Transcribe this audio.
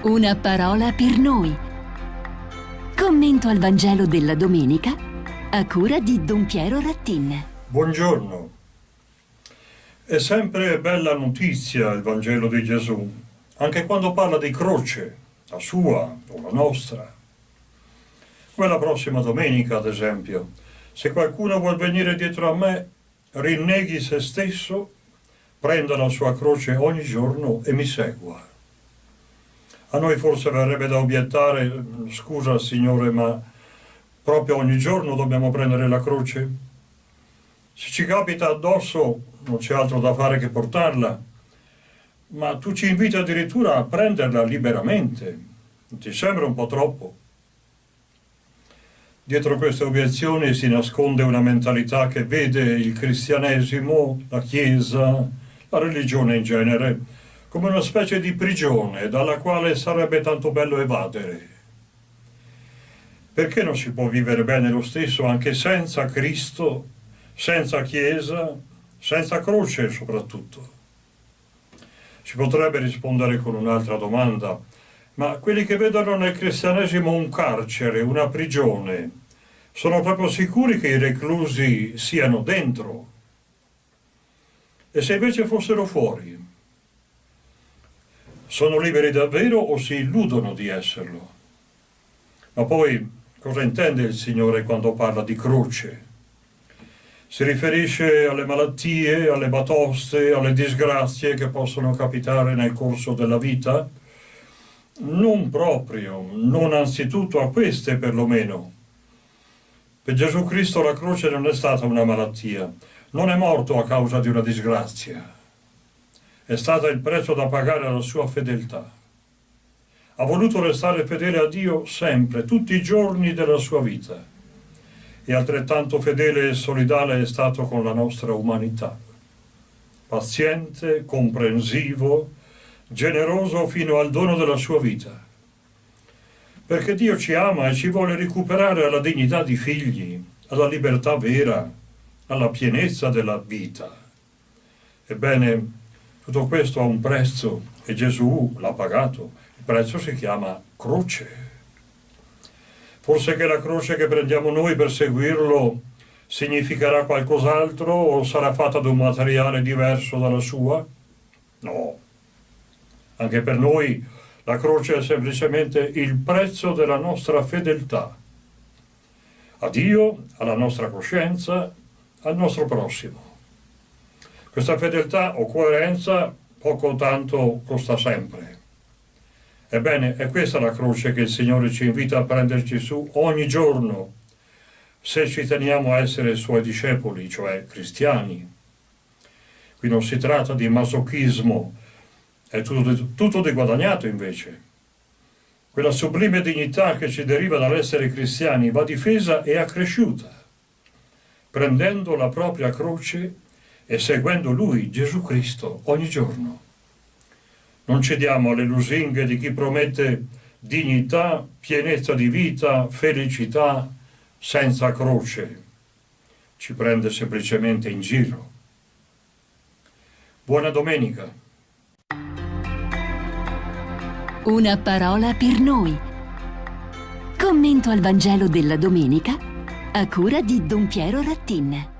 Una parola per noi. Commento al Vangelo della domenica a cura di Don Piero Rattin. Buongiorno. È sempre bella notizia il Vangelo di Gesù, anche quando parla di croce, la sua o la nostra. Come la prossima domenica, ad esempio, se qualcuno vuol venire dietro a me, rinneghi se stesso, prenda la sua croce ogni giorno e mi segua. A noi forse verrebbe da obiettare, scusa Signore, ma proprio ogni giorno dobbiamo prendere la croce? Se ci capita addosso non c'è altro da fare che portarla, ma tu ci inviti addirittura a prenderla liberamente. Ti sembra un po' troppo? Dietro queste obiezioni si nasconde una mentalità che vede il cristianesimo, la Chiesa, la religione in genere, come una specie di prigione dalla quale sarebbe tanto bello evadere. Perché non si può vivere bene lo stesso anche senza Cristo, senza Chiesa, senza croce soprattutto? Si potrebbe rispondere con un'altra domanda, ma quelli che vedono nel cristianesimo un carcere, una prigione, sono proprio sicuri che i reclusi siano dentro? E se invece fossero fuori? Sono liberi davvero o si illudono di esserlo? Ma poi cosa intende il Signore quando parla di croce? Si riferisce alle malattie, alle batoste, alle disgrazie che possono capitare nel corso della vita? Non proprio, non anzitutto a queste perlomeno. Per Gesù Cristo la croce non è stata una malattia, non è morto a causa di una disgrazia è stato il prezzo da pagare alla sua fedeltà. Ha voluto restare fedele a Dio sempre, tutti i giorni della sua vita. E altrettanto fedele e solidale è stato con la nostra umanità. Paziente, comprensivo, generoso fino al dono della sua vita. Perché Dio ci ama e ci vuole recuperare alla dignità di figli, alla libertà vera, alla pienezza della vita. Ebbene, tutto questo ha un prezzo e Gesù l'ha pagato. Il prezzo si chiama croce. Forse che la croce che prendiamo noi per seguirlo significherà qualcos'altro o sarà fatta da un materiale diverso dalla sua? No. Anche per noi la croce è semplicemente il prezzo della nostra fedeltà a Dio, alla nostra coscienza, al nostro prossimo. Questa fedeltà o coerenza poco o tanto costa sempre. Ebbene, è questa la croce che il Signore ci invita a prenderci su ogni giorno, se ci teniamo a essere Suoi discepoli, cioè cristiani. Qui non si tratta di masochismo, è tutto tutto di guadagnato invece. Quella sublime dignità che ci deriva dall'essere cristiani va difesa e accresciuta, prendendo la propria croce e seguendo Lui, Gesù Cristo, ogni giorno. Non cediamo alle lusinghe di chi promette dignità, pienezza di vita, felicità senza croce. Ci prende semplicemente in giro. Buona domenica. Una parola per noi. Commento al Vangelo della domenica a cura di Don Piero Rattin.